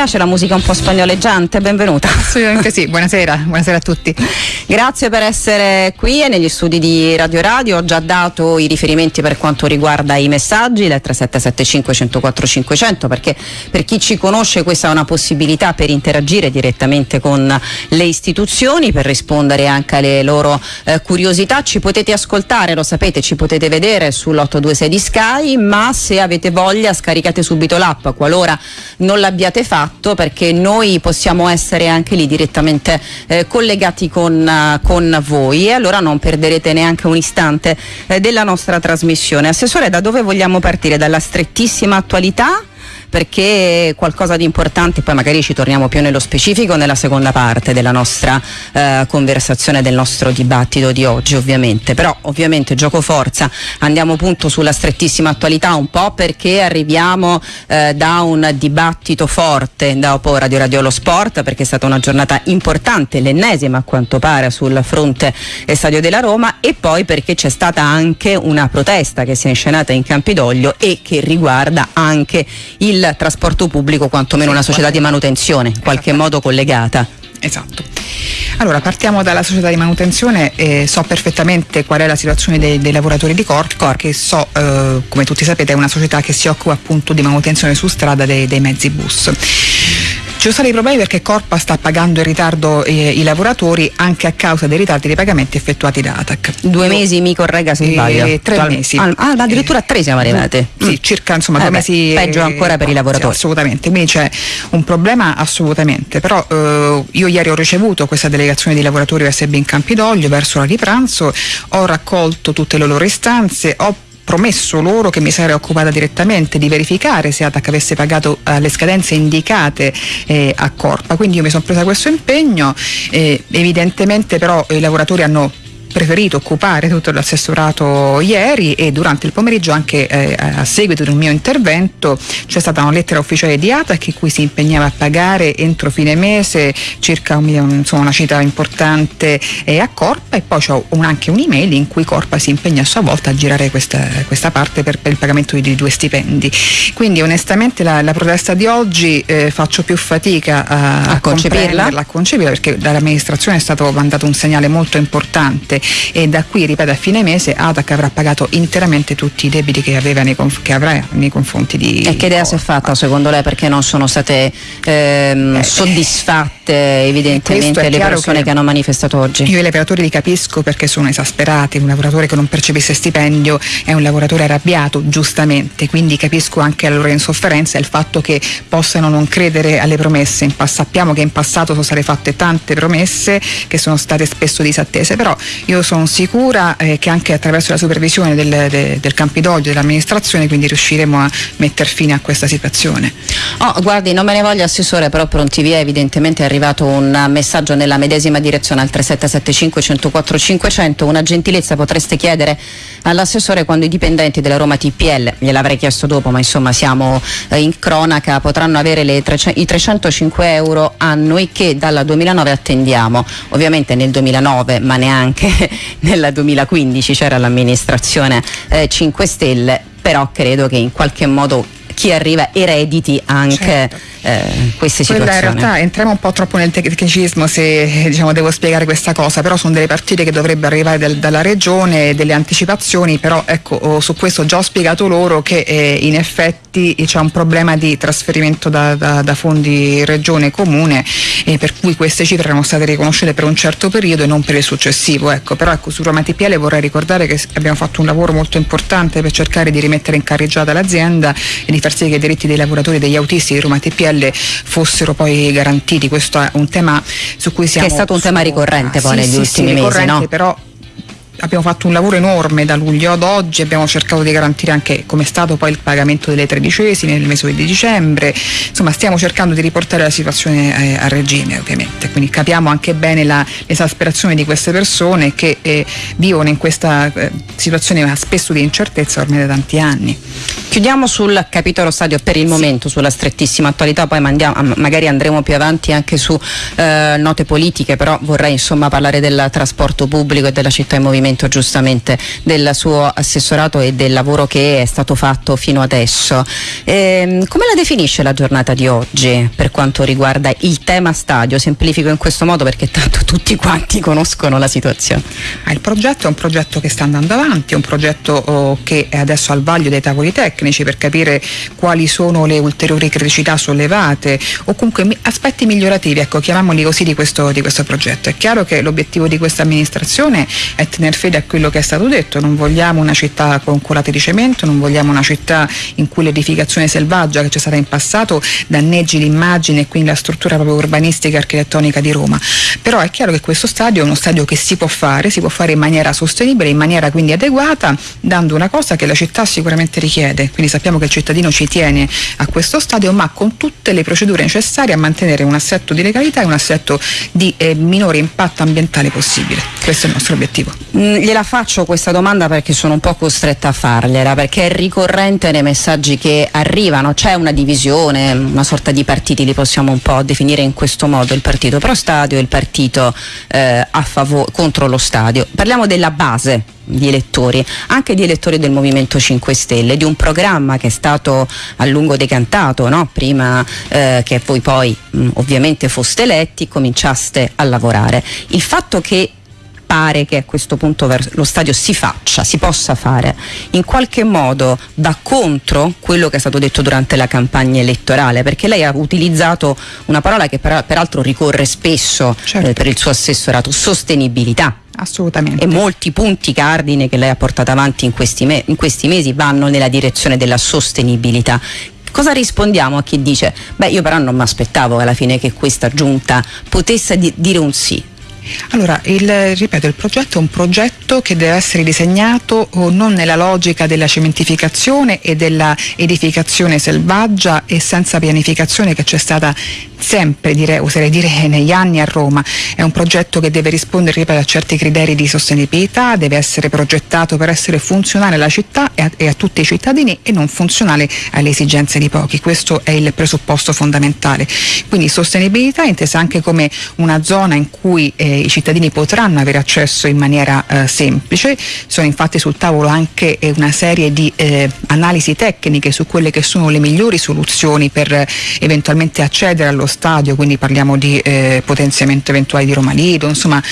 piace la musica un po' spagnoleggiante? Benvenuta. Assolutamente sì, buonasera, buonasera a tutti. Grazie per essere qui e negli studi di Radio Radio. Ho già dato i riferimenti per quanto riguarda i messaggi, le 3775 104 500, perché per chi ci conosce questa è una possibilità per interagire direttamente con le istituzioni, per rispondere anche alle loro eh, curiosità. Ci potete ascoltare, lo sapete, ci potete vedere sull'826 di Sky, ma se avete voglia scaricate subito l'app, qualora non l'abbiate fatto fatto perché noi possiamo essere anche lì direttamente eh, collegati con, uh, con, voi e allora non perderete neanche un istante eh, della nostra trasmissione. Assessore, da dove vogliamo partire? Dalla strettissima attualità? Perché qualcosa di importante, poi magari ci torniamo più nello specifico nella seconda parte della nostra eh, conversazione, del nostro dibattito di oggi ovviamente, però ovviamente gioco forza, andiamo appunto sulla strettissima attualità un po' perché arriviamo eh, da un dibattito forte dopo Radio Radio Lo Sport perché è stata una giornata importante, l'ennesima a quanto pare sul fronte Stadio della Roma e poi perché c'è stata anche una protesta che si è inscenata in Campidoglio e che riguarda anche il il trasporto pubblico, quantomeno una società di manutenzione, in qualche modo collegata. Esatto. Allora partiamo dalla società di manutenzione e so perfettamente qual è la situazione dei, dei lavoratori di Corp che so, eh, come tutti sapete, è una società che si occupa appunto di manutenzione su strada dei, dei mezzi bus. Ci sono stati dei problemi perché Corpa sta pagando in ritardo eh, i lavoratori anche a causa dei ritardi dei pagamenti effettuati da ATAC. Due mesi, mi corregga se sbaglio. Eh, tre Tual- mesi. Ah, ah addirittura tre siamo arrivati. Mm. Sì, circa insomma eh due beh, mesi. Peggio ancora per i lavoratori. Sì, assolutamente, quindi c'è un problema assolutamente, però eh, io ieri ho ricevuto questa delegazione di lavoratori USB in Campidoglio verso la di pranzo, ho raccolto tutte le loro istanze, ho promesso loro che mi sarei occupata direttamente di verificare se ATAC avesse pagato eh, le scadenze indicate eh, a Corpa, quindi io mi sono presa questo impegno, eh, evidentemente però i lavoratori hanno preferito occupare tutto l'assessorato ieri e durante il pomeriggio anche eh, a seguito di un mio intervento c'è stata una lettera ufficiale di ATAC in cui si impegnava a pagare entro fine mese circa un, insomma, una cifra importante eh, a Corpa e poi c'è un, anche un'email in cui Corpa si impegna a sua volta a girare questa, questa parte per, per, il pagamento di, di, due stipendi. Quindi onestamente la, la protesta di oggi eh, faccio più fatica a, a, concepirla? a concepirla perché dall'amministrazione è stato mandato un segnale molto importante e da qui, ripeto, a fine mese ATAC avrà pagato interamente tutti i debiti che, aveva nei, che avrà nei confronti di... E che idea si è fatta secondo lei perché non sono state ehm, eh, soddisfatte evidentemente le persone che, che, hanno manifestato oggi? Io i lavoratori li capisco perché sono esasperati, un lavoratore che non percepisce stipendio è un lavoratore arrabbiato, giustamente, quindi capisco anche la loro insofferenza e il fatto che possano non credere alle promesse. sappiamo che in passato sono state fatte tante promesse che sono state spesso disattese, però io sono sicura eh, che anche attraverso la supervisione del, de, del Campidoglio dell'amministrazione quindi riusciremo a mettere fine a questa situazione. Oh, guardi, non me ne voglio Assessore, però pronti via evidentemente è arrivato un messaggio nella medesima direzione al 3775 104 500, una gentilezza potreste chiedere all'assessore quando i dipendenti della Roma TPL, gliel'avrei chiesto dopo ma insomma siamo eh, in cronaca, potranno avere le 300, i 305 euro annui che dal 2009 attendiamo, ovviamente nel 2009 ma neanche nel 2015 c'era l'amministrazione eh, 5 Stelle, però credo che in qualche modo chi arriva erediti anche certo eh, queste situazioni. Quella in realtà entriamo un po' troppo nel tecnicismo se diciamo, devo spiegare questa cosa, però sono delle partite che dovrebbero arrivare del, dalla regione, delle anticipazioni, però ecco, oh, su questo ho già spiegato loro che eh, in effetti c'è un problema di trasferimento da, da, da fondi regione e comune eh, per cui queste cifre erano state riconosciute per un certo periodo e non per il successivo. Ecco, però ecco, su Roma TPL vorrei ricordare che abbiamo fatto un lavoro molto importante per cercare di rimettere in carreggiata l'azienda e di far sì che i diritti dei lavoratori e degli autisti di Roma TPL TPL fossero poi garantiti. Questo è un tema su cui siamo... Che è stato un tema ricorrente poi sì, negli sì, ultimi sì, mesi, no? però abbiamo fatto un lavoro enorme da luglio ad oggi, abbiamo cercato di garantire anche come è stato poi il pagamento delle tredicesime nel mese di dicembre, insomma stiamo cercando di riportare la situazione eh, a regime ovviamente, quindi capiamo anche bene la, l'esasperazione di queste persone che eh, vivono in questa eh, situazione spesso di incertezza ormai da tanti anni. Chiudiamo sul capitolo stadio per il sì. momento, sulla strettissima attualità, poi mandiamo, magari andremo più avanti anche su eh, note politiche, però vorrei insomma parlare del trasporto pubblico e della città in movimento aggiornamento giustamente del suo assessorato e del lavoro che è stato fatto fino adesso. Eh, come la definisce la giornata di oggi per quanto riguarda il tema stadio? Semplifico in questo modo perché tanto tutti quanti conoscono la situazione. Ah, il progetto è un progetto che sta andando avanti, è un progetto oh, che è adesso al vaglio dei tavoli tecnici per capire quali sono le ulteriori criticità sollevate o comunque aspetti migliorativi, ecco, chiamiamoli così, di questo, di questo progetto. È chiaro che l'obiettivo di questa amministrazione è tenere fede a quello che è stato detto, non vogliamo una città con colate di cemento, non vogliamo una città in cui l'edificazione selvaggia che c'è stata in passato danneggi l'immagine e quindi la struttura proprio urbanistica e architettonica di Roma. Però è chiaro che questo stadio è uno stadio che si può fare, si può fare in maniera sostenibile, in maniera quindi adeguata, dando una cosa che la città sicuramente richiede. Quindi sappiamo che il cittadino ci tiene a questo stadio, ma con tutte le procedure necessarie a mantenere un assetto di legalità e un assetto di eh, minore impatto ambientale possibile. Questo è il nostro obiettivo. Mm, gliela faccio questa domanda perché sono un po' costretta a fargliela, perché è ricorrente nei messaggi che arrivano, c'è una divisione, una sorta di partiti, li possiamo un po' definire in questo modo, il partito pro stadio e il partito eh, contro lo stadio. Parliamo della base di elettori, anche di elettori del Movimento 5 Stelle, di un programma che è stato a lungo decantato, no? prima eh, che voi poi mh, ovviamente foste eletti, cominciaste a lavorare. Il fatto che pare che a questo punto lo stadio si faccia, si possa fare, in qualche modo va contro quello che è stato detto durante la campagna elettorale, perché lei ha utilizzato una parola che per, peraltro ricorre spesso certo. eh, per il suo assessorato, sostenibilità. Assolutamente. E molti punti cardine che lei ha portato avanti in questi, me- in questi mesi vanno nella direzione della sostenibilità. Cosa rispondiamo a chi dice, beh io però non mi aspettavo alla fine che questa giunta potesse di- dire un sì? Allora, il, ripeto, il progetto è un progetto che deve essere disegnato oh, non nella logica della cementificazione e della edificazione selvaggia e senza pianificazione che c'è stata sempre, direi, oserei dire, negli anni a Roma. È un progetto che deve rispondere ripeto, a certi criteri di sostenibilità, deve essere progettato per essere funzionale alla città e a, e a tutti i cittadini e non funzionale alle esigenze di pochi. Questo è il presupposto fondamentale. Quindi sostenibilità intesa anche come una zona in cui eh, i cittadini potranno avere accesso in maniera eh, semplice. Sono infatti sul tavolo anche eh, una serie di eh, analisi tecniche su quelle che sono le migliori soluzioni per eh, eventualmente accedere allo stadio, quindi parliamo di eh, potenziamento eventuale di Roma Lido, insomma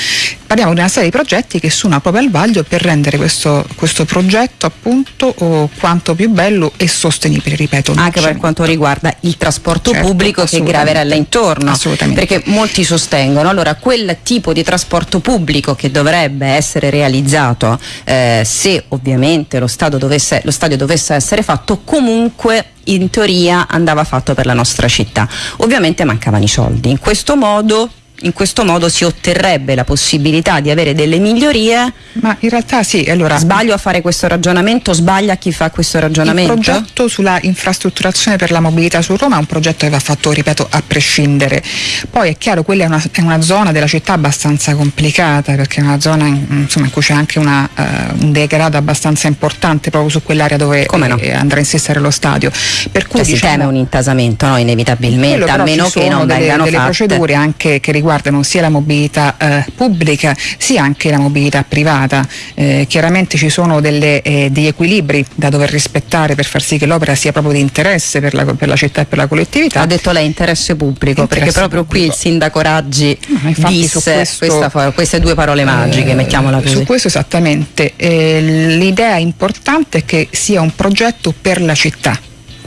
parliamo di una serie di progetti che sono proprio al vaglio per rendere questo, questo progetto appunto oh, quanto più bello e sostenibile, ripeto. Anche per quanto riguarda il trasporto certo, pubblico che graverella intorno. Assolutamente. Perché molti sostengono, allora quel tipo di trasporto pubblico che dovrebbe essere realizzato eh, se ovviamente lo, dovesse, lo stadio dovesse essere fatto comunque in teoria andava fatto per la nostra città. Ovviamente mancavano i soldi. In questo modo in questo modo si otterrebbe la possibilità di avere delle migliorie. Ma in realtà sì, allora. Sbaglio a fare questo ragionamento, sbaglia chi fa questo ragionamento? Il progetto sulla infrastrutturazione per la mobilità su Roma è un progetto che va fatto, ripeto, a prescindere. Poi è chiaro, quella è una, è una zona della città abbastanza complicata, perché è una zona in, insomma, in cui c'è anche una, uh, un degrado abbastanza importante proprio su quell'area dove no? eh, andrà a insistere lo stadio. Per cui cioè, diciamo, si teme un intasamento, no? inevitabilmente, a meno che non delle, vengano delle fatte. procedure anche che riguardano riguardano sia la mobilità eh, pubblica sia anche la mobilità privata. Eh, chiaramente ci sono delle, eh, degli equilibri da dover rispettare per far sì che l'opera sia proprio di interesse per la, per la città e per la collettività. Ha detto lei interesse pubblico, interesse perché proprio pubblico. qui il sindaco Raggi no, disse questo, questa, queste due parole magiche, mettiamola così. Su questo esattamente. Eh, l'idea importante è che sia un progetto per la città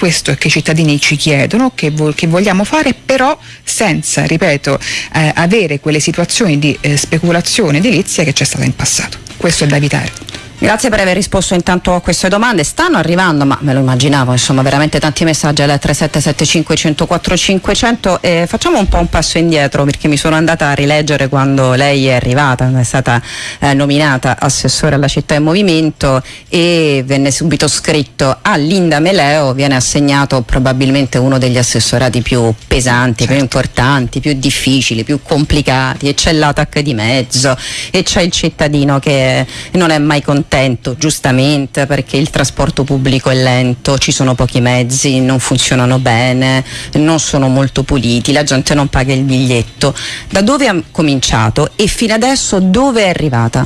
questo che i cittadini ci chiedono, che, vo- che vogliamo fare, però senza, ripeto, eh, avere quelle situazioni di eh, speculazione edilizia che c'è stata in passato. Questo è da evitare. Grazie per aver risposto intanto a queste domande. Stanno arrivando, ma me lo immaginavo, insomma, veramente tanti messaggi al 3775 104 500 e facciamo un po' un passo indietro perché mi sono andata a rileggere quando lei è arrivata, è stata eh, nominata assessore alla città in movimento e venne subito scritto a Linda Meleo viene assegnato probabilmente uno degli assessorati più pesanti, certo. più importanti, più difficili, più complicati e c'è l'ATAC di mezzo e c'è il cittadino che non è mai contento malcontento, giustamente, perché il trasporto pubblico è lento, ci sono pochi mezzi, non funzionano bene, non sono molto puliti, la gente non paga il biglietto. Da dove ha cominciato e fino adesso dove è arrivata?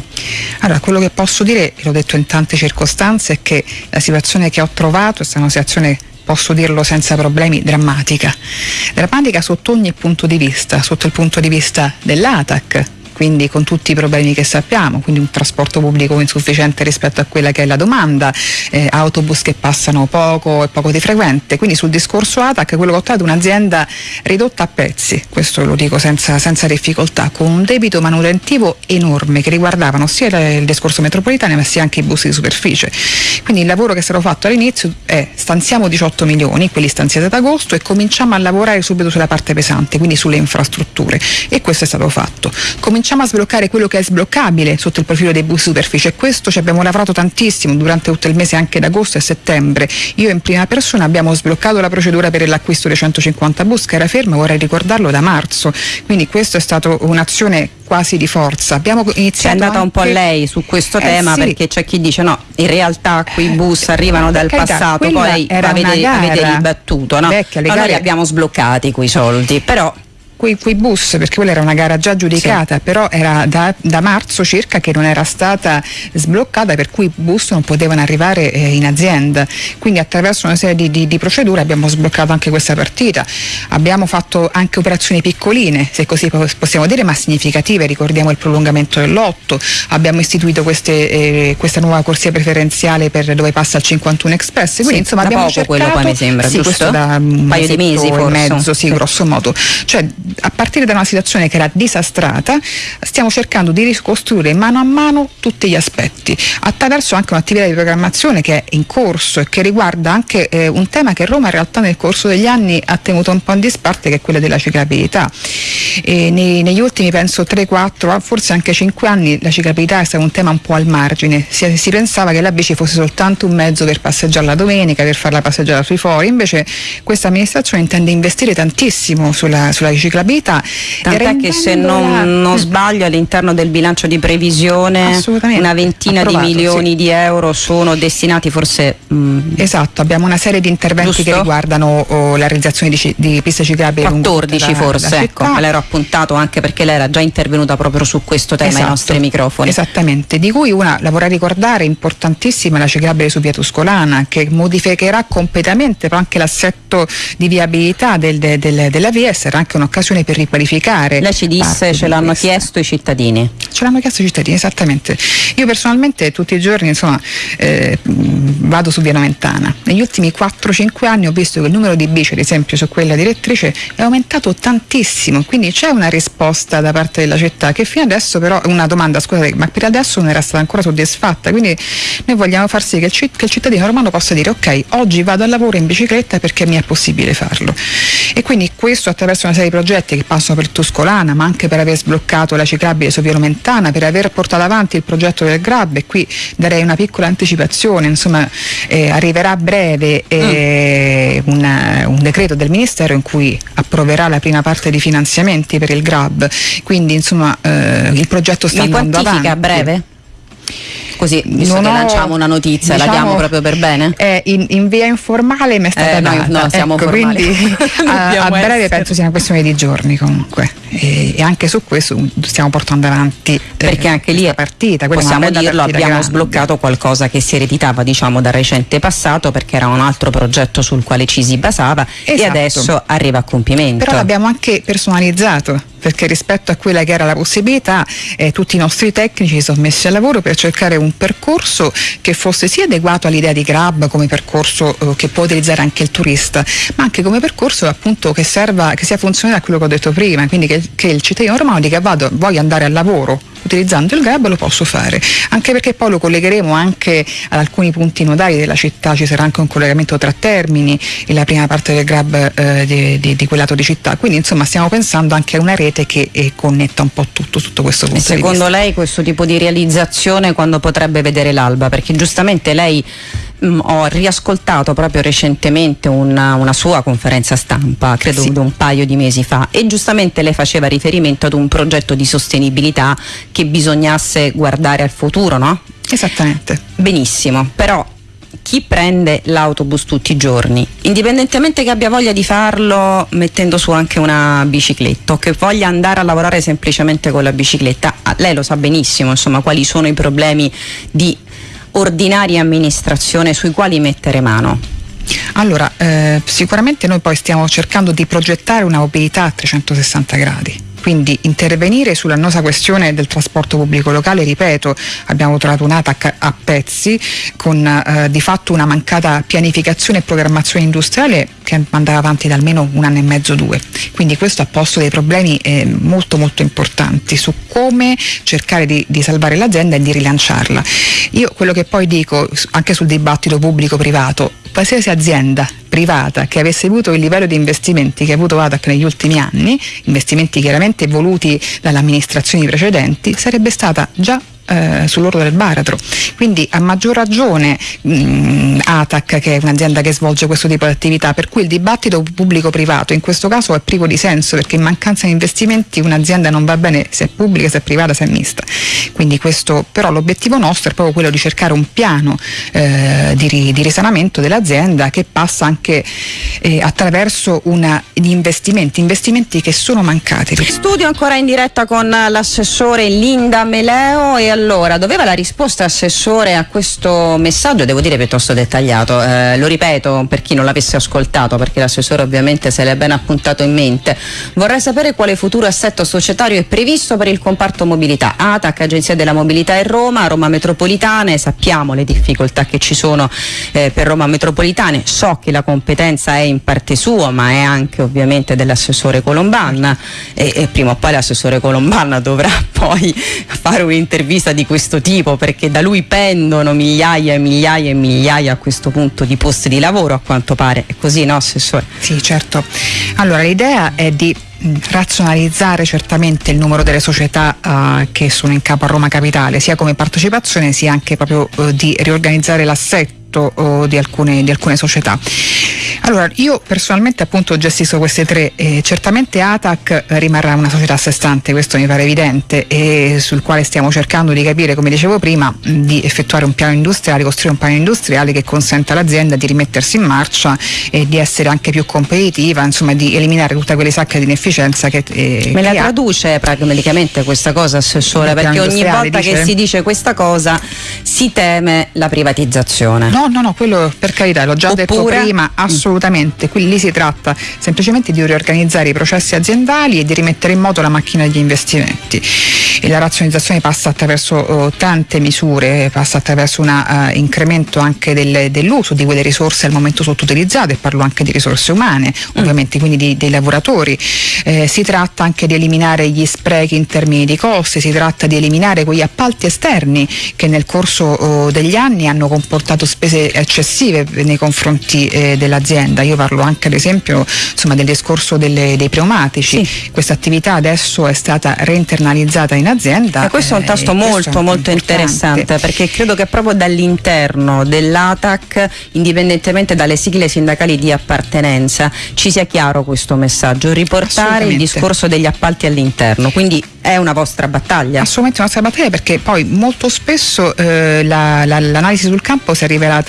Allora, quello che posso dire, l'ho detto in tante circostanze, è che la situazione che ho trovato è stata una situazione posso dirlo senza problemi, drammatica. Drammatica sotto ogni punto di vista, sotto il punto di vista dell'ATAC, quindi con tutti i problemi che sappiamo, quindi un trasporto pubblico insufficiente rispetto a quella che è la domanda, eh, autobus che passano poco e poco di frequente, quindi sul discorso ATAC quello che ho trovato è un'azienda ridotta a pezzi, questo lo dico senza, senza difficoltà, con un debito manutentivo enorme che riguardavano sia il discorso metropolitano ma sia anche i bus di superficie. Quindi il lavoro che è stato fatto all'inizio è stanziamo 18 milioni, quelli stanziati ad agosto e cominciamo a lavorare subito sulla parte pesante, quindi sulle infrastrutture e questo è stato fatto. Cominciamo cominciamo a sbloccare quello che è sbloccabile sotto il profilo dei bus superficie e questo ci abbiamo lavorato tantissimo durante tutto il mese anche d'agosto e settembre. Io in prima persona abbiamo sbloccato la procedura per l'acquisto dei 150 bus che era ferma, vorrei ricordarlo da marzo, quindi questa è stata un'azione quasi di forza. Abbiamo iniziato è andata anche... un po' lei su questo eh, tema sì. perché c'è chi dice no, in realtà quei bus arrivano dal carità, passato, poi avete, avete ribattuto, no? Vecchia, gare... noi abbiamo sbloccati quei soldi, però quei, quei, bus, perché quella era una gara già giudicata, sì. però era da, da, marzo circa che non era stata sbloccata, per cui i bus non potevano arrivare eh, in azienda. Quindi attraverso una serie di, di, di, procedure abbiamo sbloccato anche questa partita. Abbiamo fatto anche operazioni piccoline, se così possiamo dire, ma significative. Ricordiamo il prolungamento del lotto, abbiamo istituito queste, eh, questa nuova corsia preferenziale per dove passa il 51 Express. Quindi sì, insomma abbiamo poco cercato, quello poi mi sembra, sì, giusto? da un paio di mesi forse. mezzo, sì, sì, grosso modo. Cioè, a partire da una situazione che era disastrata, stiamo cercando di ricostruire mano a mano tutti gli aspetti, attraverso anche un'attività di programmazione che è in corso e che riguarda anche eh, un tema che Roma in realtà nel corso degli anni ha tenuto un po' in disparte, che è quella della ciclabilità. Nei, negli ultimi penso 3-4, forse anche 5 anni la ciclabilità è stato un tema un po' al margine, si, si pensava che la bici fosse soltanto un mezzo per passeggiare la domenica, per fare la passeggiata sui fori, invece questa amministrazione intende investire tantissimo sulla, sulla ciclabilità Tant'è che se non, non, sbaglio all'interno del bilancio di previsione una ventina Approvato, di milioni sì. di euro sono destinati forse... Mh, esatto, abbiamo una serie di interventi giusto? che riguardano oh, la realizzazione di, di piste ciclabili 14 da, forse, da ecco, me l'ero appuntato anche perché lei era già intervenuta proprio su questo tema esatto, ai nostri microfoni. Esattamente, di cui una, la vorrei ricordare, importantissima, la ciclabile su via Tuscolana, che modificherà completamente anche l'assetto di viabilità del, del, della via e sarà anche un'occasione per riqualificare. Lei ci disse ce l'hanno questa. chiesto i cittadini. Ce l'hanno chiesto i cittadini, esattamente. Io personalmente tutti i giorni insomma, eh, vado su via Noventana. Negli ultimi 4-5 anni ho visto che il numero di bici, ad esempio su quella direttrice, è aumentato tantissimo, quindi c'è una risposta da parte della città che fino adesso però, una domanda scusate, ma per adesso non era stata ancora soddisfatta, quindi noi vogliamo far sì che il, citt- che il cittadino romano possa dire ok, oggi vado al lavoro in bicicletta perché mi è possibile farlo. E quindi questo attraverso una serie di progetti che passano per Tuscolana, ma anche per aver sbloccato la ciclabile su via Lomentana, per aver portato avanti il progetto del Grab e qui darei una piccola anticipazione, insomma eh, arriverà a breve eh, mm. una, un decreto del Ministero in cui approverà la prima parte di finanziamenti per il Grab, quindi insomma eh, il progetto sta Mi andando avanti. a breve? Così, visto Non ho- lanciamo una notizia, la diciamo, diamo proprio per bene? È in, in via informale mi è stata Eh, data. no, siamo ecco, formali. quindi a, a breve essere. penso sia una questione di giorni comunque e, e anche su questo stiamo portando avanti eh, perché anche lì partita è una possiamo dirlo partita abbiamo grande. sbloccato qualcosa che si ereditava diciamo dal recente passato perché era un altro progetto sul quale ci si basava e Esatto. adesso arriva a compimento però l'abbiamo anche personalizzato perché rispetto a quella che era la possibilità eh, tutti i nostri tecnici si sono messi al lavoro per cercare un percorso che fosse sia adeguato all'idea di Grab come percorso eh, che può utilizzare anche il turista ma anche come percorso appunto che serva che sia funzionale a quello che ho detto prima quindi che, che il cittadino romano dica vado voglio andare al lavoro utilizzando il Grab lo posso fare. Anche perché poi lo collegheremo anche ad alcuni punti nodali della città. Ci sarà anche un collegamento tra Termini e la prima parte del Grab eh, di, di, di quel lato di città. Quindi insomma stiamo pensando anche a una rete che eh, connetta un po' tutto sotto questo E punto di secondo lei questo tipo di realizzazione quando potrebbe vedere l'alba? Perché giustamente lei mh, ho riascoltato proprio recentemente una, una sua conferenza stampa, credo Sì. un paio di mesi fa, e giustamente lei faceva riferimento ad un progetto di sostenibilità che bisognasse guardare al futuro, no? Esattamente. Benissimo, però chi prende l'autobus tutti i giorni, indipendentemente che abbia voglia di farlo mettendo su anche una bicicletta o che voglia andare a lavorare semplicemente con la bicicletta, ah, lei lo sa benissimo insomma quali sono i problemi di ordinaria amministrazione sui quali mettere mano. Allora, eh, sicuramente noi poi stiamo cercando di progettare una mobilità a 360 gradi quindi intervenire sull'annosa questione del trasporto pubblico locale, ripeto, abbiamo trovato un'ATAC a pezzi con eh, di fatto una mancata pianificazione e programmazione industriale che andava avanti da almeno un anno e mezzo, due. Quindi questo ha posto dei problemi eh, molto molto importanti su come cercare di, di salvare l'azienda e di rilanciarla. Io quello che poi dico anche sul dibattito pubblico-privato, qualsiasi azienda privata che avesse avuto il livello di investimenti che ha avuto ATAC negli ultimi anni, investimenti chiaramente voluti dalle amministrazioni precedenti, sarebbe stata già eh, sull'orlo del baratro. Quindi a maggior ragione mh, ATAC che è un'azienda che svolge questo tipo di attività, per cui il dibattito pubblico-privato in questo caso è privo di senso perché in mancanza di investimenti un'azienda non va bene se è pubblica, se è privata, se è mista. Quindi questo, però l'obiettivo nostro è proprio quello di cercare un piano eh, di, di, risanamento dell'azienda che passa anche eh, attraverso una, gli investimenti, investimenti che sono mancati. Studio ancora in diretta con l'assessore Linda Meleo e allora, doveva la risposta assessore a questo messaggio, devo dire piuttosto dettagliato, eh, lo ripeto per chi non l'avesse ascoltato perché l'assessore ovviamente se l'è ben appuntato in mente, vorrei sapere quale futuro assetto societario è previsto per il comparto mobilità, ATAC, Agenzia della Mobilità in Roma, Roma Metropolitane, sappiamo le difficoltà che ci sono eh, per Roma Metropolitane, so che la competenza è in parte sua ma è anche ovviamente dell'assessore Colombanna e, e prima o poi l'assessore Colombanna dovrà poi fare un'intervista intervista di questo tipo perché da lui pendono migliaia e migliaia e migliaia a questo punto di posti di lavoro a quanto pare, è così no Assessore? Sì certo, allora l'idea è di razionalizzare certamente il numero delle società uh, che sono in capo a Roma Capitale, sia come partecipazione sia anche proprio uh, di riorganizzare l'assetto uh, di, alcune, di alcune società. Allora, io personalmente appunto gestisco queste tre, eh, certamente ATAC rimarrà una società a sé stante, questo mi pare evidente, e sul quale stiamo cercando di capire, come dicevo prima, di effettuare un piano industriale, costruire un piano industriale che consenta all'azienda di rimettersi in marcia e di essere anche più competitiva, insomma di eliminare tutte quelle sacche di inefficienza che... Eh, Me la che traduce ha. pragmaticamente questa cosa, Assessore, perché ogni volta dice? che si dice questa cosa si teme la privatizzazione. No, no, no, quello per carità, l'ho già Oppure, detto prima, assolutamente assolutamente, qui lì si tratta semplicemente di riorganizzare i processi aziendali e di rimettere in moto la macchina degli investimenti. E la razionalizzazione passa attraverso uh, tante misure, passa attraverso un uh, eh, incremento anche del, dell'uso di quelle risorse al momento sottoutilizzate, parlo anche di risorse umane, mm. ovviamente quindi di, dei lavoratori. Eh, si tratta anche di eliminare gli sprechi in termini di costi, si tratta di eliminare quegli appalti esterni che nel corso uh, degli anni hanno comportato spese eccessive nei confronti eh, dell'azienda azienda. Io parlo anche ad esempio insomma, del discorso delle, dei pneumatici. Sì. Questa attività adesso è stata reinternalizzata in azienda. E questo è un tasto molto molto interessante perché credo che proprio dall'interno dell'ATAC, indipendentemente dalle sigle sindacali di appartenenza, ci sia chiaro questo messaggio, riportare il discorso degli appalti all'interno. Quindi è una vostra battaglia? Assolutamente una nostra battaglia perché poi molto spesso eh, la, la, l'analisi sul campo si è rivelata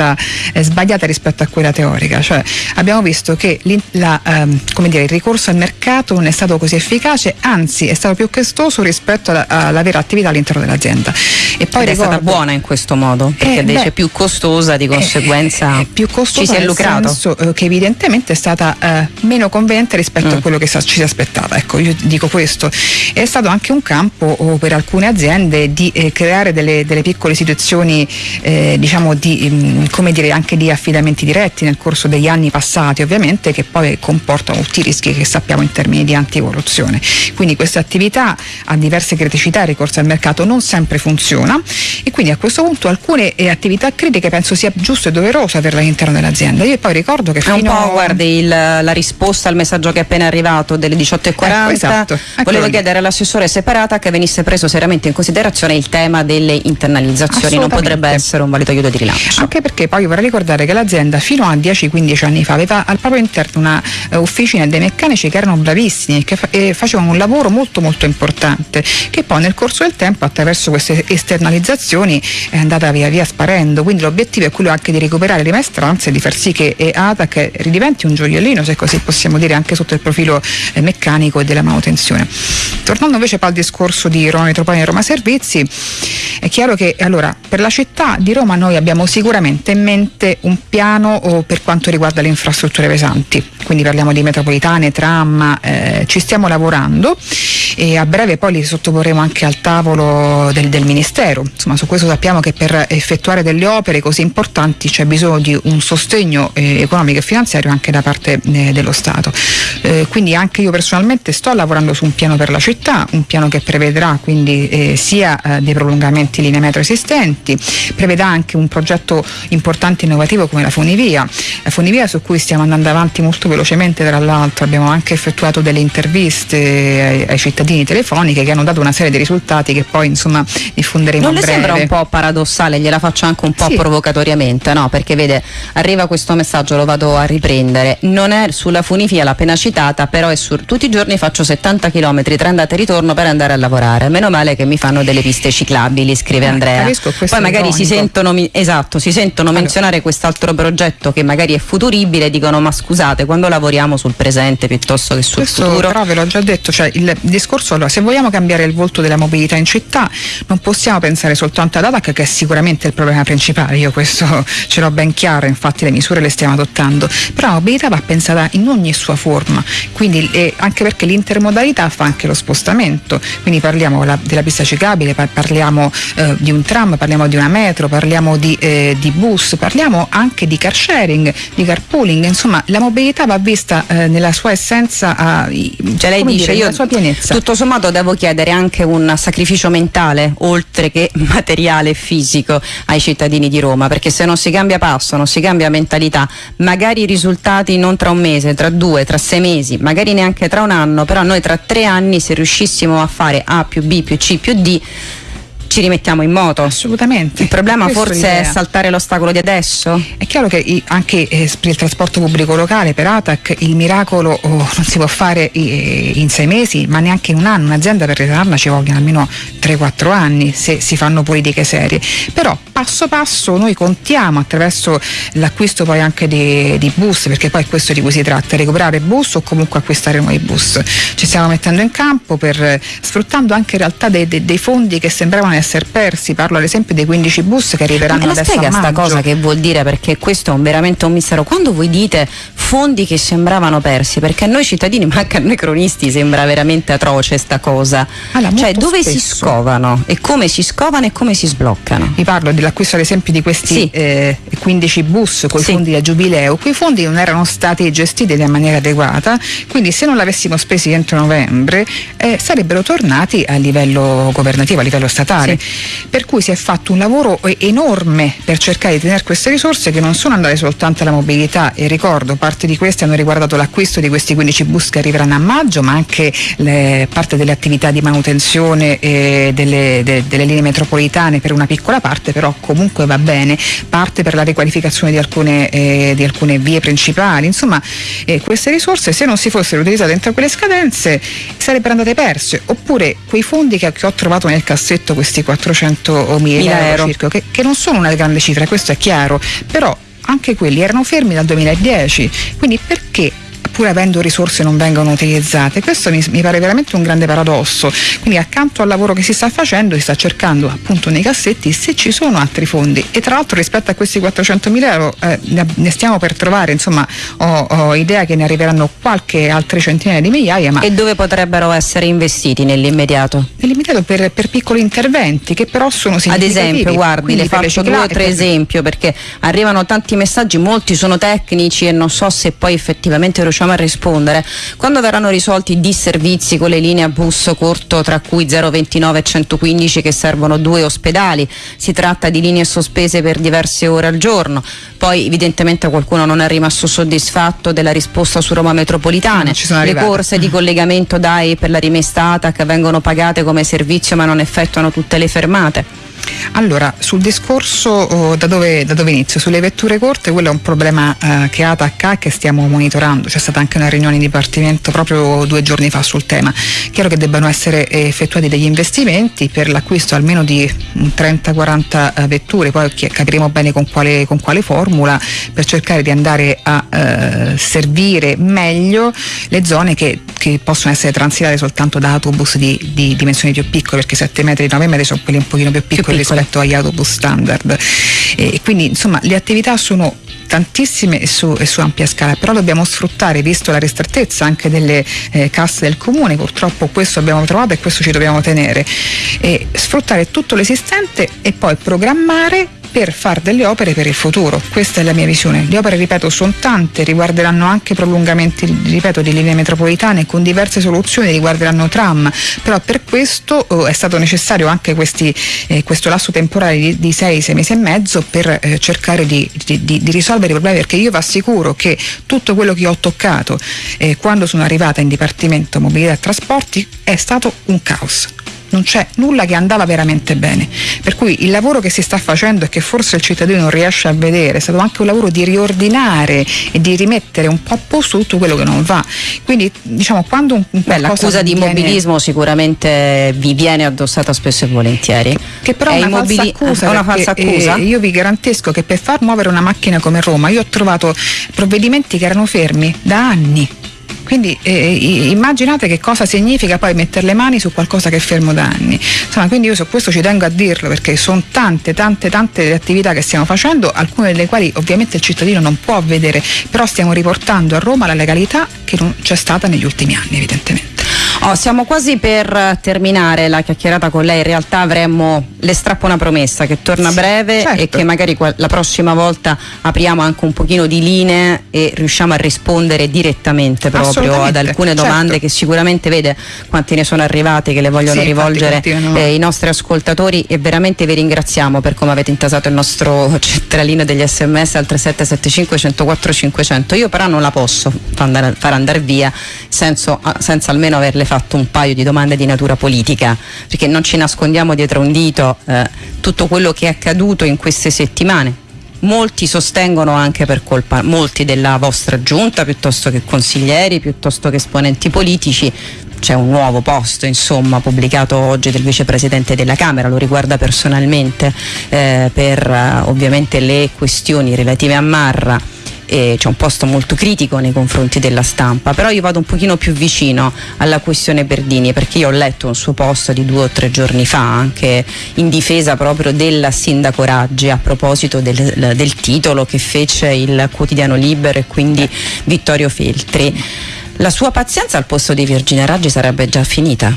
eh, sbagliata rispetto a quella teorica, cioè abbiamo visto che la, ehm, dire, il ricorso al mercato non è stato così efficace, anzi è stato più costoso rispetto alla, alla vera attività all'interno dell'azienda. E poi Ed ricordo, è stata buona in questo modo, perché eh, invece beh, più costosa di conseguenza eh, più costosa ci si è lucrato. Senso, eh, che evidentemente è stata eh, meno conveniente rispetto mm. a quello che ci si aspettava. Ecco, io dico questo. È stato anche un campo oh, per alcune aziende di eh, creare delle, delle, piccole situazioni eh, diciamo di, mm, come dire, anche di affidamenti diretti nel corso degli anni passati ovviamente che poi comportano tutti i rischi che sappiamo in termini di anticorruzione. Quindi questa attività ha diverse criticità, il ricorso al mercato non sempre funziona e quindi a questo punto alcune eh, attività critiche penso sia giusto e doveroso averle all'interno dell'azienda. Io poi ricordo che fino un po' guardi il, la risposta al messaggio che è appena arrivato delle 18.40 ecco, esatto. volevo chiedere all'assessore separata che venisse preso seriamente in considerazione il tema delle internalizzazioni, non potrebbe essere un valido aiuto di rilancio. Anche perché poi vorrei ricordare che l'azienda fino a 10-15 anni fa aveva al proprio interno una uh, officina dei meccanici che erano bravissimi che fa- e facevano un lavoro molto molto importante che poi nel corso del tempo attraverso queste esternalizzazioni è andata via via sparendo. Quindi l'obiettivo è quello anche di recuperare le maestranze e di far sì che ATAC ridiventi un gioiellino se così possiamo dire anche sotto il profilo eh, meccanico e della manutenzione. Tornando invece al discorso di Roma Metropolitana e Roma Servizi è chiaro che allora per la città di Roma noi abbiamo sicuramente in mente un piano per quanto riguarda le infrastrutture pesanti, quindi parliamo di metropolitane, tram, eh, ci stiamo lavorando e a breve poi li sottoporremo anche al tavolo del, del, Ministero. Insomma, su questo sappiamo che per effettuare delle opere così importanti c'è bisogno di un sostegno eh, economico e finanziario anche da parte eh, dello Stato. Eh, quindi anche io personalmente sto lavorando su un piano per la città, un piano che prevedrà quindi eh, sia eh, dei prolungamenti linee metro esistenti, prevedrà anche un progetto importante e innovativo come la funivia. La funivia su cui stiamo andando avanti molto velocemente, tra l'altro abbiamo anche effettuato delle interviste ai, ai cittadini telefoniche che hanno dato una serie di risultati che poi insomma diffonderemo non a breve. Non le sembra un po' paradossale, gliela faccio anche un po' sì. provocatoriamente, no? Perché vede, arriva questo messaggio, lo vado a riprendere, non è sulla funifia l'appena citata, però è su tutti i giorni faccio 70 km tra andata e ritorno per andare a lavorare. Meno male che mi fanno delle piste ciclabili, scrive eh, Andrea. Poi magari si sentono, esatto, si sentono allora. menzionare quest'altro progetto che magari è futuribile dicono ma scusate, quando lavoriamo sul presente piuttosto che sul questo, futuro. Però ve l'ho già detto, cioè il discorso discorso, allora se vogliamo cambiare il volto della mobilità in città non possiamo pensare soltanto ad ADAC che è sicuramente il problema principale, io questo ce l'ho ben chiaro, infatti le misure le stiamo adottando, però la mobilità va pensata in ogni sua forma, quindi eh, anche perché l'intermodalità fa anche lo spostamento, quindi parliamo la, della pista ciclabile, parliamo eh, di un tram, parliamo di una metro, parliamo di, eh, di, bus, parliamo anche di car sharing, di carpooling, insomma la mobilità va vista eh, nella sua essenza, a, cioè lei dice dire, io, nella sua pienezza. tutto sommato devo chiedere anche un sacrificio mentale, oltre che materiale e fisico, ai cittadini di Roma, perché se non si cambia passo, non si cambia mentalità, magari i risultati non tra un mese, tra due, tra sei mesi, magari neanche tra un anno, però noi tra tre anni se riuscissimo a fare A più B più C più D ci rimettiamo in moto. Assolutamente. Il problema forse è saltare l'ostacolo di adesso? È chiaro che anche eh, per il trasporto pubblico locale, per ATAC, il miracolo oh, non si può fare in sei mesi, ma neanche in un anno. Un'azienda per ritornarla ci vogliono almeno 3-4 anni se si fanno politiche serie. Però passo passo noi contiamo attraverso l'acquisto poi anche di, di bus, perché poi è questo di cui si tratta, recuperare bus o comunque acquistare nuovi bus. Ci stiamo mettendo in campo per, sfruttando anche in realtà dei, dei, dei fondi che sembravano essere persi, parlo ad esempio dei 15 bus che arriveranno Ma adesso spiega a sta cosa che vuol dire perché questo è un, veramente un mistero. Quando voi dite fondi che sembravano persi, perché a noi cittadini, ma anche a noi cronisti sembra veramente atroce sta cosa. Allora, cioè dove spesso. si scovano e come si scovano e come si sbloccano? Vi parlo dell'acquisto ad esempio di questi sì. eh, 15 bus con i sì. fondi da Giubileo, quei fondi non erano stati gestiti in maniera adeguata, quindi se non l'avessimo spesi entro novembre eh, sarebbero tornati a livello governativo, a livello statale. Sì. Per cui si è fatto un lavoro enorme per cercare di tenere queste risorse che non sono andate soltanto alla mobilità. E ricordo parte di queste hanno riguardato l'acquisto di questi 15 bus che arriveranno a maggio ma anche le, parte delle attività di manutenzione eh, delle, de, delle linee metropolitane per una piccola parte però comunque va bene, parte per la riqualificazione di alcune, eh, di alcune vie principali, insomma eh, queste risorse se non si fossero utilizzate entro quelle scadenze sarebbero andate perse. Oppure quei fondi che, che ho trovato nel cassetto questi 400 mila euro, circa, che, che non sono una grande cifra, questo è chiaro, però anche quelli erano fermi dal 2010, quindi perché pur avendo risorse non vengono utilizzate. Questo mi, mi, pare veramente un grande paradosso. Quindi accanto al lavoro che si sta facendo si sta cercando appunto nei cassetti se ci sono altri fondi e tra l'altro rispetto a questi 400 mila euro eh, ne stiamo per trovare, insomma ho, ho, idea che ne arriveranno qualche altre centinaia di migliaia. Ma e dove potrebbero essere investiti nell'immediato? Nell'immediato per, per piccoli interventi che però sono significativi. Ad esempio, guardi, le faccio due o tre esempi perché arrivano tanti messaggi, molti sono tecnici e non so se poi effettivamente riusciamo riusciamo a rispondere. Quando verranno risolti i disservizi con le linee a bus corto tra cui 029 e 115 che servono due ospedali, si tratta di linee sospese per diverse ore al giorno. Poi evidentemente qualcuno non è rimasto soddisfatto della risposta su Roma Metropolitane. Le corse di collegamento DAI per la rimessa ATAC vengono pagate come servizio ma non effettuano tutte le fermate. Allora, sul discorso oh, da, dove, da, dove, inizio? Sulle vetture corte, quello è un problema eh, che ATAC ha che stiamo monitorando. C'è stata anche una riunione di dipartimento proprio due giorni fa sul tema. Chiaro che debbano essere effettuati degli investimenti per l'acquisto almeno di 30-40 eh, vetture, poi capiremo bene con quale, con quale, formula, per cercare di andare a eh, servire meglio le zone che, che, possono essere transitate soltanto da autobus di, di dimensioni più piccole, perché 7 metri, 9 metri sono quelli un pochino più piccoli, più piccoli. rispetto agli autobus standard. E quindi insomma le attività sono tantissime e su, e su, ampia scala, però dobbiamo sfruttare, visto la ristrettezza anche delle eh, casse del comune, purtroppo questo abbiamo trovato e questo ci dobbiamo tenere, e sfruttare tutto l'esistente e poi programmare per fare delle opere per il futuro. Questa è la mia visione. Le opere, ripeto, sono tante, riguarderanno anche prolungamenti, ripeto, di linee metropolitane con diverse soluzioni, riguarderanno tram, però per questo oh, è stato necessario anche questi, eh, questo lasso temporale di, di sei, sei mesi e mezzo per eh, cercare di, di, di, risolvere i problemi, perché io vi assicuro che tutto quello che ho toccato eh, quando sono arrivata in Dipartimento Mobilità e Trasporti è stato un caos non c'è nulla che andava veramente bene. Per cui il lavoro che si sta facendo e che forse il cittadino non riesce a vedere è stato anche un lavoro di riordinare e di rimettere un po' a posto tutto quello che non va. Quindi diciamo quando un, un Beh, l'accusa di immobilismo sicuramente vi viene addossata spesso e volentieri. Che però è, una falsa accusa. Una falsa accusa. Eh, io vi garantisco che per far muovere una macchina come Roma io ho trovato provvedimenti che erano fermi da anni quindi eh, immaginate che cosa significa poi mettere le mani su qualcosa che è fermo da anni. Insomma, quindi io su questo ci tengo a dirlo perché sono tante, tante, tante le attività che stiamo facendo, alcune delle quali ovviamente il cittadino non può vedere, però stiamo riportando a Roma la legalità che non c'è stata negli ultimi anni evidentemente. Oh, siamo quasi per terminare la chiacchierata con lei, in realtà avremmo le strappo una promessa che torna sì, breve certo. e che magari la prossima volta apriamo anche un pochino di linee e riusciamo a rispondere direttamente proprio ad alcune certo. domande certo. che sicuramente vede quanti ne sono arrivati che le vogliono sì, rivolgere eh, i nostri ascoltatori e veramente vi ringraziamo per come avete intasato il nostro centralino degli sms al 3775 104 500 io però non la posso far andare, far andare via senso, senza almeno averle fatto un paio di domande di natura politica, perché non ci nascondiamo dietro un dito eh, tutto quello che è accaduto in queste settimane. Molti sostengono anche per colpa, molti della vostra giunta, piuttosto che consiglieri, piuttosto che esponenti politici, c'è un nuovo posto insomma pubblicato oggi del vicepresidente della Camera, lo riguarda personalmente eh, per eh, ovviamente le questioni relative a Marra eh, c'è un posto molto critico nei confronti della stampa, però io vado un pochino più vicino alla questione Berdini perché io ho letto un suo posto di due o tre giorni fa anche in difesa proprio della sindaco Raggi a proposito del, del titolo che fece il quotidiano Libero e quindi Vittorio Feltri. La sua pazienza al posto di Virginia Raggi sarebbe già finita?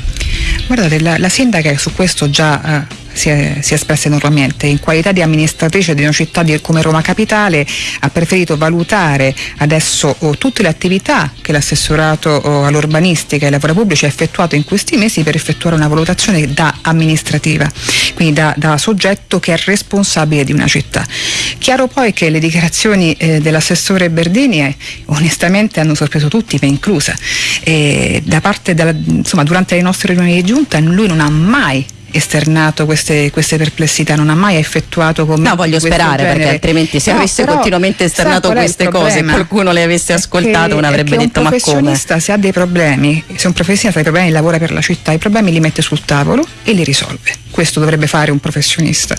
Guardate, la, la sindaca su questo già eh, si è, si è espressa enormemente. In qualità di amministratrice di una città di, come Roma Capitale ha preferito valutare adesso oh, tutte le attività che l'assessorato oh, all'urbanistica e ai lavori pubblici ha effettuato in questi mesi per effettuare una valutazione da amministrativa, quindi da, da soggetto che è responsabile di una città. Chiaro poi che le dichiarazioni eh, dell'assessore Berdini eh, onestamente hanno sorpreso tutti, me inclusa. E da parte della, insomma, durante le nostre riunioni di giunta lui non ha mai esternato queste, queste, perplessità, non ha mai effettuato come No, voglio sperare genere. perché altrimenti se no, avesse però, continuamente esternato queste cose qualcuno le avesse ascoltate non avrebbe detto ma come. Un professionista se ha dei problemi, se un professionista ha dei problemi lavora per la città, i problemi li mette sul tavolo e li risolve. Questo dovrebbe fare un professionista.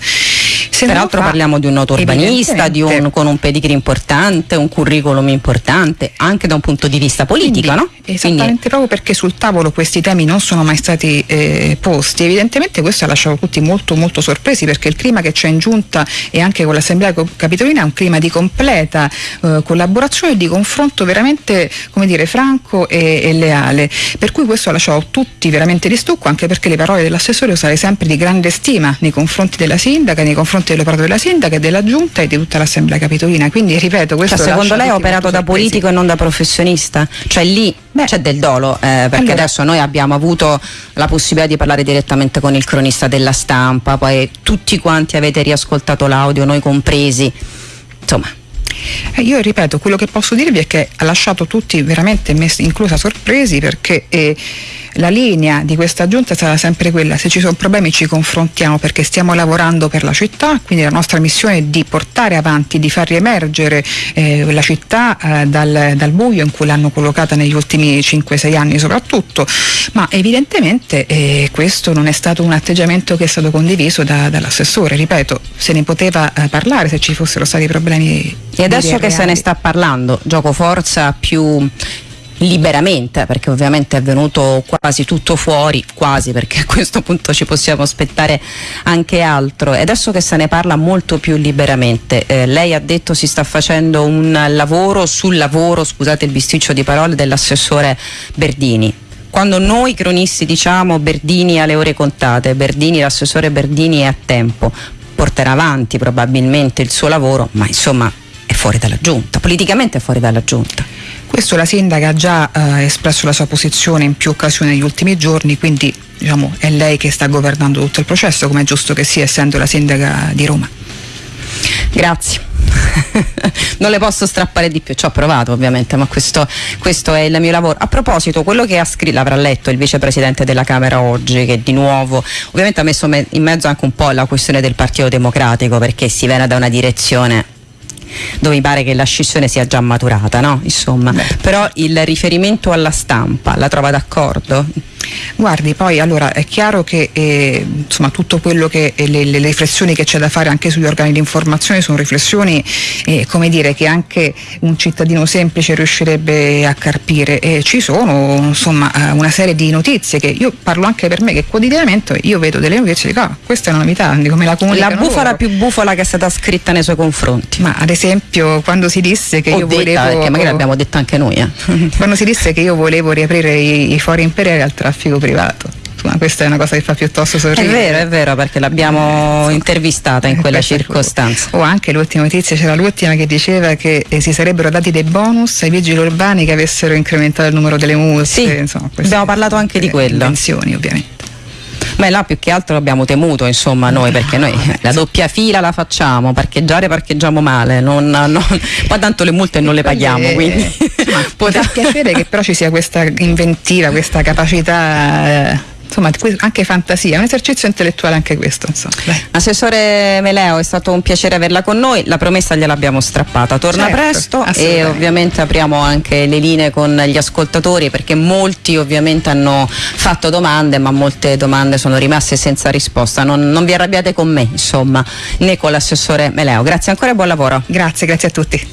Se Peraltro fa, parliamo di un noto urbanista, di un, con un pedigree importante, un curriculum importante, anche da un punto di vista politico, Quindi, no? Esattamente, Quindi, proprio perché sul tavolo questi temi non sono mai stati eh, posti. Evidentemente questo ha lasciato tutti molto molto sorpresi perché il clima che c'è in giunta e anche con l'Assemblea Capitolina è un clima di completa eh, collaborazione e di confronto veramente, come dire, franco e, e, leale. Per cui questo ha lasciato tutti veramente di stucco, anche perché le parole dell'assessore usare sempre di grande stima nei confronti della sindaca, nei confronti dell'operato della sindaca e della giunta e di tutta l'Assemblea Capitolina. Quindi ripeto, questo cioè, secondo lei ha operato da politico e non da professionista? Cioè lì c'è del dolo, eh, perché allora. adesso noi abbiamo avuto la possibilità di parlare direttamente con il cronista della stampa, poi tutti quanti avete riascoltato l'audio, noi compresi. Insomma, eh, io ripeto, quello che posso dirvi è che ha lasciato tutti veramente, messi, inclusa sorpresi, perché eh, la linea di questa giunta sarà sempre quella, se ci sono problemi ci confrontiamo perché stiamo lavorando per la città, quindi la nostra missione è di portare avanti, di far riemergere eh, la città eh, dal, dal, buio in cui l'hanno collocata negli ultimi 5-6 anni soprattutto, ma evidentemente eh, questo non è stato un atteggiamento che è stato condiviso da, dall'assessore, ripeto, se ne poteva eh, parlare se ci fossero stati problemi. E adesso che se ne sta parlando, gioco forza più liberamente, perché ovviamente è venuto quasi tutto fuori, quasi perché a questo punto ci possiamo aspettare anche altro. E adesso che se ne parla molto più liberamente, eh, lei ha detto si sta facendo un lavoro sul lavoro, scusate il bisticcio di parole, dell'assessore Berdini quando noi cronisti diciamo Berdini alle ore contate, Berdini, l'assessore Berdini è a tempo, porterà avanti probabilmente il suo lavoro, ma insomma è fuori dalla giunta, politicamente è fuori dalla giunta. Questo la sindaca ha già eh, espresso la sua posizione in più occasioni negli ultimi giorni, quindi diciamo, è lei che sta governando tutto il processo, come è giusto che sia, essendo la sindaca di Roma. Grazie. non le posso strappare di più, ci ho provato ovviamente, ma questo, questo, è il mio lavoro. A proposito, quello che ha scritto, l'avrà letto il vicepresidente della Camera oggi, che di nuovo ovviamente ha messo in mezzo anche un po' la questione del Partito Democratico, perché si viene da una direzione dove mi pare che la scissione sia già maturata, no? Insomma, Beh. però il riferimento alla stampa la trova d'accordo? Guardi, poi allora è chiaro che eh, insomma, tutto quello che eh, le, le, riflessioni che c'è da fare anche sugli organi di informazione sono riflessioni eh, come dire, che anche un cittadino semplice riuscirebbe a carpire. E ci sono insomma, eh, una serie di notizie che io parlo anche per me che quotidianamente io vedo delle notizie e dico ah, questa è una novità, di come la comunicano La bufala loro. più bufala che è stata scritta nei suoi confronti. Ma ad esempio quando si disse che Ho io detta, volevo... Perché magari l'abbiamo detto anche noi. Eh. quando si disse che io volevo riaprire i, i fori imperiali al traffico privato. Insomma, questa è una cosa che fa piuttosto sorridere. È vero, è vero, perché l'abbiamo eh, intervistata in quella circostanza. O anche l'ultima notizia, c'era l'ultima che diceva che eh, si sarebbero dati dei bonus ai vigili urbani che avessero incrementato il numero delle multe. Sì, insomma, abbiamo parlato anche di quello. Pensioni, ovviamente. Ma là più che altro l'abbiamo temuto, insomma, noi, perché noi la doppia fila la facciamo, parcheggiare parcheggiamo male, non, non, poi tanto le multe non le paghiamo, eh, quindi potrà piacere che però ci sia questa inventiva, questa capacità eh, insomma anche fantasia, è un esercizio intellettuale anche questo. Insomma. Assessore Meleo, è stato un piacere averla con noi, la promessa gliel'abbiamo strappata, torna certo, presto e ovviamente apriamo anche le linee con gli ascoltatori perché molti ovviamente hanno fatto domande ma molte domande sono rimaste senza risposta, non, non vi arrabbiate con me insomma né con l'assessore Meleo, grazie ancora e buon lavoro. Grazie, grazie a tutti.